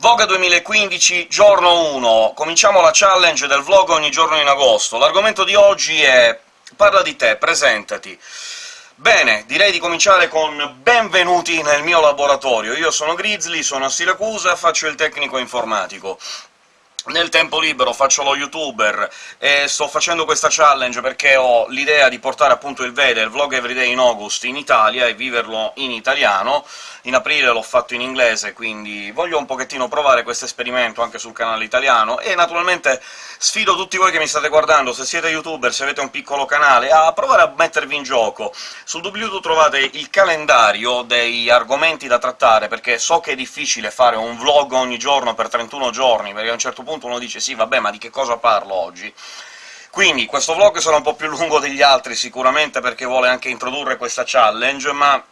Voga 2015, giorno 1. Cominciamo la challenge del vlog ogni giorno in agosto. L'argomento di oggi è «Parla di te, presentati». Bene, direi di cominciare con «Benvenuti nel mio laboratorio». Io sono Grizzly, sono a Siracusa, faccio il tecnico informatico. Nel tempo libero faccio lo youtuber, e sto facendo questa challenge perché ho l'idea di portare appunto il VEDE, il Vlog Everyday in August, in Italia e viverlo in italiano. In aprile l'ho fatto in inglese, quindi voglio un pochettino provare questo esperimento anche sul canale italiano, e naturalmente sfido tutti voi che mi state guardando, se siete youtuber, se avete un piccolo canale, a provare a mettervi in gioco. Sul doobly-doo trovate il calendario dei argomenti da trattare, perché so che è difficile fare un vlog ogni giorno per 31 giorni, perché a un certo punto punto uno dice «sì, vabbè, ma di che cosa parlo oggi?». Quindi questo vlog sarà un po' più lungo degli altri, sicuramente perché vuole anche introdurre questa challenge, ma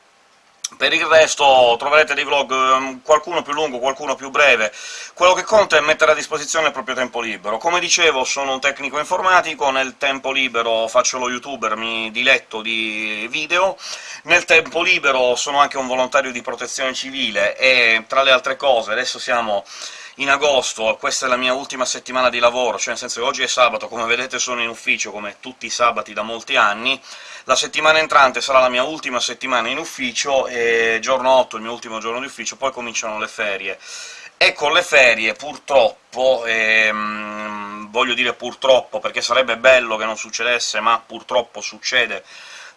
per il resto troverete dei vlog, ehm, qualcuno più lungo, qualcuno più breve. Quello che conta è mettere a disposizione il proprio tempo libero. Come dicevo, sono un tecnico informatico, nel tempo libero faccio lo youtuber, mi diletto di video, nel tempo libero sono anche un volontario di protezione civile, e tra le altre cose adesso siamo in agosto, questa è la mia ultima settimana di lavoro, cioè nel senso che oggi è sabato, come vedete sono in ufficio, come tutti i sabati da molti anni, la settimana entrante sarà la mia ultima settimana in ufficio, e giorno 8 il mio ultimo giorno di ufficio, poi cominciano le ferie. E con le ferie, purtroppo, ehm, voglio dire purtroppo, perché sarebbe bello che non succedesse, ma purtroppo succede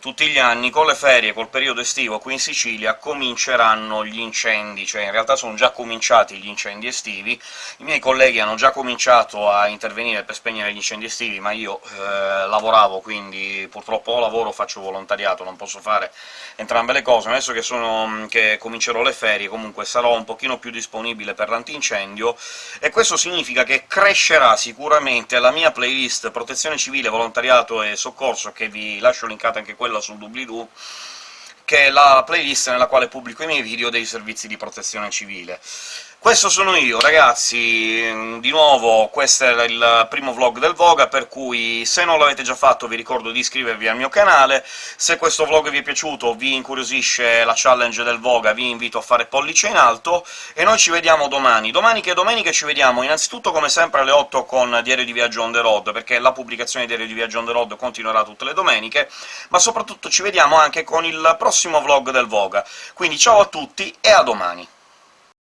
tutti gli anni, con le ferie, col periodo estivo qui in Sicilia, cominceranno gli incendi, cioè in realtà sono già cominciati gli incendi estivi, i miei colleghi hanno già cominciato a intervenire per spegnere gli incendi estivi, ma io eh, lavoravo, quindi purtroppo lavoro faccio volontariato, non posso fare entrambe le cose. Adesso che, sono, che comincerò le ferie, comunque sarò un pochino più disponibile per l'antincendio, e questo significa che crescerà sicuramente la mia playlist protezione civile, volontariato e soccorso, che vi lascio linkata anche quella sul doobly-doo, che è la playlist nella quale pubblico i miei video dei servizi di protezione civile. Questo sono io, ragazzi, di nuovo questo era il primo vlog del Voga, per cui se non l'avete già fatto vi ricordo di iscrivervi al mio canale, se questo vlog vi è piaciuto, vi incuriosisce la challenge del Voga, vi invito a fare pollice in alto, e noi ci vediamo domani. Domani che domenica ci vediamo innanzitutto, come sempre, alle 8 con Diario di Viaggio on the road, perché la pubblicazione di Diario di Viaggio on the road continuerà tutte le domeniche, ma soprattutto ci vediamo anche con il prossimo vlog del Voga. Quindi ciao a tutti e a domani!